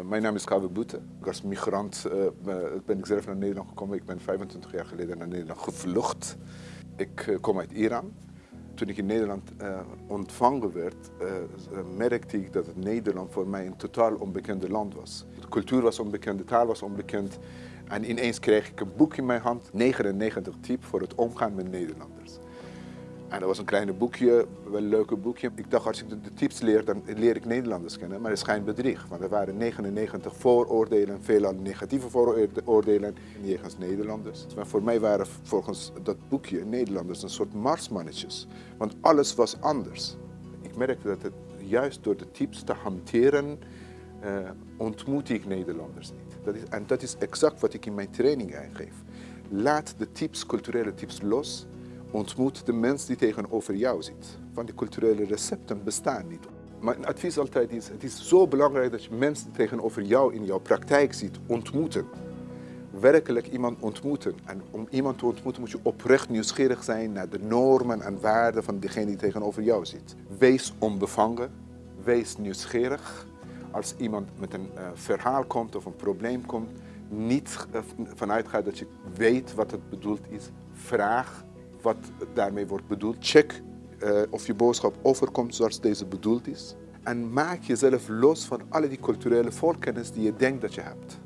Mijn naam is Kabe Boete. Als migrant uh, ben ik zelf naar Nederland gekomen. Ik ben 25 jaar geleden naar Nederland gevlucht. Ik uh, kom uit Iran. Toen ik in Nederland uh, ontvangen werd, merkte ik dat het Nederland voor mij een totaal onbekende land was. De cultuur was onbekend, de taal was onbekend. En ineens kreeg ik een boek in mijn hand, 99 typen voor het omgaan met Nederlanders. En dat was een kleine boekje, wel een leuke boekje. Ik dacht, als ik de tips leer, dan leer ik Nederlanders kennen. Maar het schijnt bedrieg, want er waren 99 vooroordelen, veelal negatieve vooroordelen jegens Nederlanders. Maar voor mij waren volgens dat boekje Nederlanders een soort marsmannetjes. Want alles was anders. Ik merkte dat het juist door de tips te hanteren, uh, ontmoet ik Nederlanders niet. Dat is, en dat is exact wat ik in mijn training aangeef. Laat de tips, culturele tips los ontmoet de mens die tegenover jou zit. Want die culturele recepten bestaan niet. Mijn advies altijd is, het is zo belangrijk dat je mensen tegenover jou in jouw praktijk ziet ontmoeten. Werkelijk iemand ontmoeten. En om iemand te ontmoeten moet je oprecht nieuwsgierig zijn naar de normen en waarden van degene die tegenover jou zit. Wees onbevangen, wees nieuwsgierig. Als iemand met een uh, verhaal komt of een probleem komt, niet uh, vanuit gaat dat je weet wat het bedoeld is. Vraag wat daarmee wordt bedoeld. Check uh, of je boodschap overkomt zoals deze bedoeld is. En maak jezelf los van alle die culturele voorkennis die je denkt dat je hebt.